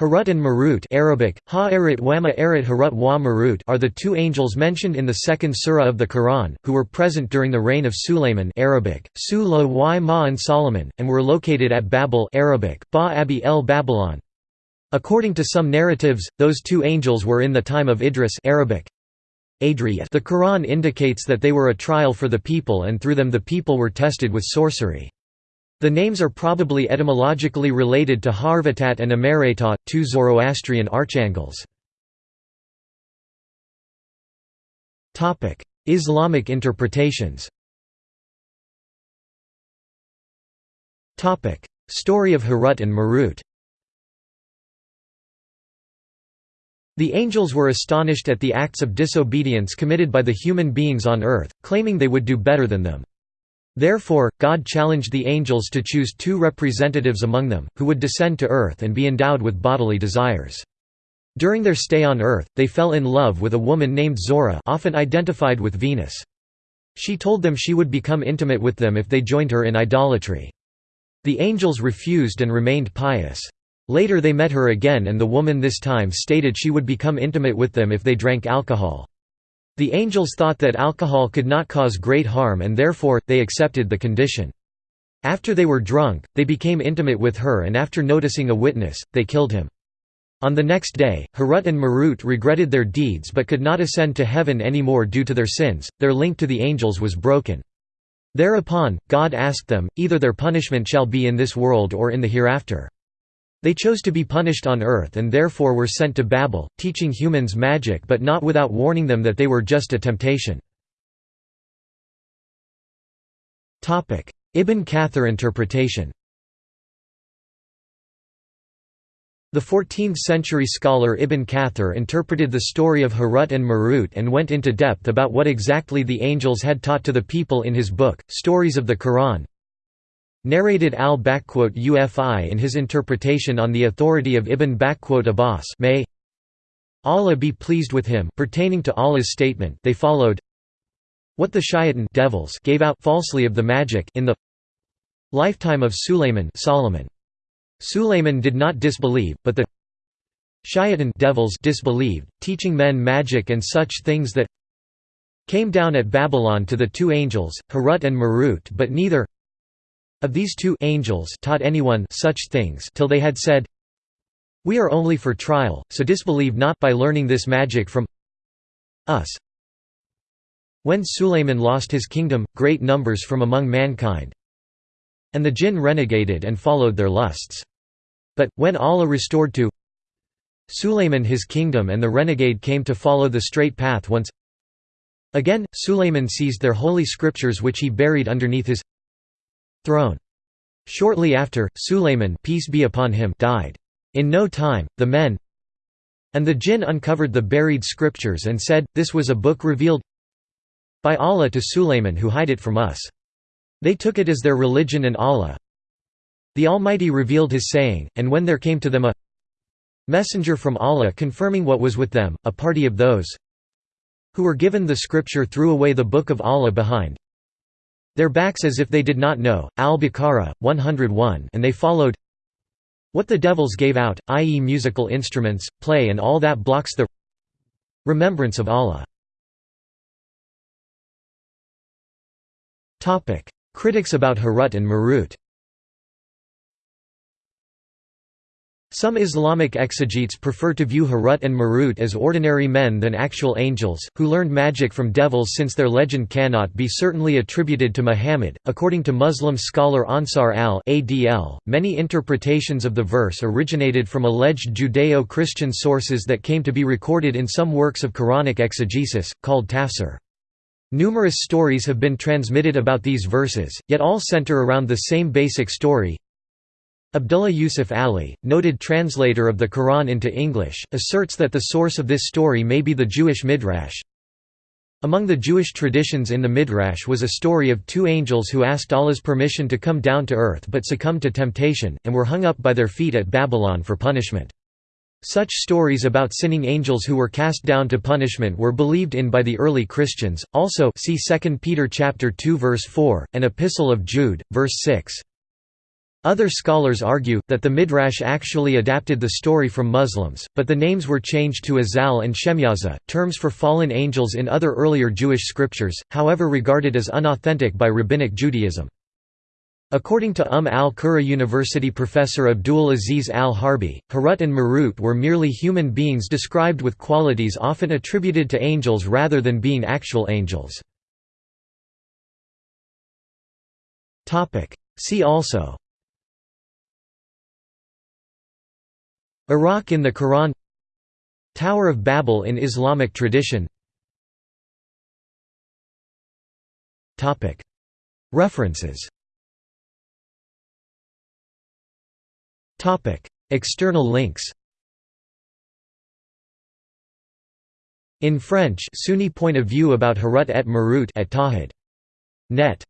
Harut and Marut Arabic, ha wama Harut wa Marut are the two angels mentioned in the second surah of the Quran, who were present during the reign of Sulayman Arabic, Su y ma and Solomon, and were located at Babel Arabic, ba abi el Babylon. According to some narratives, those two angels were in the time of Idris Arabic. The Quran indicates that they were a trial for the people and through them the people were tested with sorcery. The names are probably etymologically related to Haurvatat and Amareta, two Zoroastrian archangels. Islamic interpretations Story of Harut and Marut The angels were astonished at the acts of disobedience committed by the human beings on earth, claiming they would do better than them. Therefore, God challenged the angels to choose two representatives among them, who would descend to earth and be endowed with bodily desires. During their stay on earth, they fell in love with a woman named Zohra often identified with Venus. She told them she would become intimate with them if they joined her in idolatry. The angels refused and remained pious. Later they met her again and the woman this time stated she would become intimate with them if they drank alcohol. The angels thought that alcohol could not cause great harm and therefore, they accepted the condition. After they were drunk, they became intimate with her and after noticing a witness, they killed him. On the next day, Harut and Marut regretted their deeds but could not ascend to heaven anymore due to their sins, their link to the angels was broken. Thereupon, God asked them, either their punishment shall be in this world or in the hereafter. They chose to be punished on earth and therefore were sent to Babel, teaching humans magic but not without warning them that they were just a temptation. Ibn Kathir interpretation The 14th-century scholar Ibn Kathir interpreted the story of Harut and Marut and went into depth about what exactly the angels had taught to the people in his book, Stories of the Quran, Narrated al-Awfi in his interpretation on the authority of Ibn Abbas may Allah be pleased with him pertaining to Allah's statement they followed what the shayatan devils gave out falsely of the magic in the lifetime of Sulayman Solomon. Sulayman did not disbelieve, but the shayatan devils disbelieved, teaching men magic and such things that came down at Babylon to the two angels, Harut and Marut but neither of these two angels taught anyone such things till they had said, We are only for trial, so disbelieve not by learning this magic from us. When Sulayman lost his kingdom, great numbers from among mankind and the jinn renegaded and followed their lusts. But, when Allah restored to Sulayman his kingdom and the renegade came to follow the straight path once again, Sulayman seized their holy scriptures which he buried underneath his throne. Shortly after, Sulayman peace be upon him died. In no time, the men and the jinn uncovered the buried scriptures and said, This was a book revealed by Allah to Sulayman who hide it from us. They took it as their religion and Allah. The Almighty revealed his saying, and when there came to them a messenger from Allah confirming what was with them, a party of those who were given the scripture threw away the book of Allah behind their backs as if they did not know. Al-Baqarah 101 and they followed what the devils gave out, i.e. musical instruments, play and all that blocks the remembrance of Allah. Critics about Harut and Marut Some Islamic exegetes prefer to view Harut and Marut as ordinary men than actual angels, who learned magic from devils since their legend cannot be certainly attributed to Muhammad. According to Muslim scholar Ansar al-Adl, many interpretations of the verse originated from alleged Judeo-Christian sources that came to be recorded in some works of Quranic exegesis, called tafsir. Numerous stories have been transmitted about these verses, yet all center around the same basic story, Abdullah Yusuf Ali, noted translator of the Quran into English, asserts that the source of this story may be the Jewish Midrash. Among the Jewish traditions in the Midrash was a story of two angels who asked Allah's permission to come down to earth but succumbed to temptation, and were hung up by their feet at Babylon for punishment. Such stories about sinning angels who were cast down to punishment were believed in by the early Christians. Also, see 2 Peter chapter 2 verse 4 and Epistle of Jude verse 6. Other scholars argue, that the Midrash actually adapted the story from Muslims, but the names were changed to Azal and Shemyaza, terms for fallen angels in other earlier Jewish scriptures, however regarded as unauthentic by Rabbinic Judaism. According to Umm al-Qura University professor Abdul Aziz al-Harbi, Harut and Marut were merely human beings described with qualities often attributed to angels rather than being actual angels. See also Iraq in the Quran Tower of Babel in Islamic tradition. References. External links. In French Sunni point of view about Harut et Marut at Tawhid. Net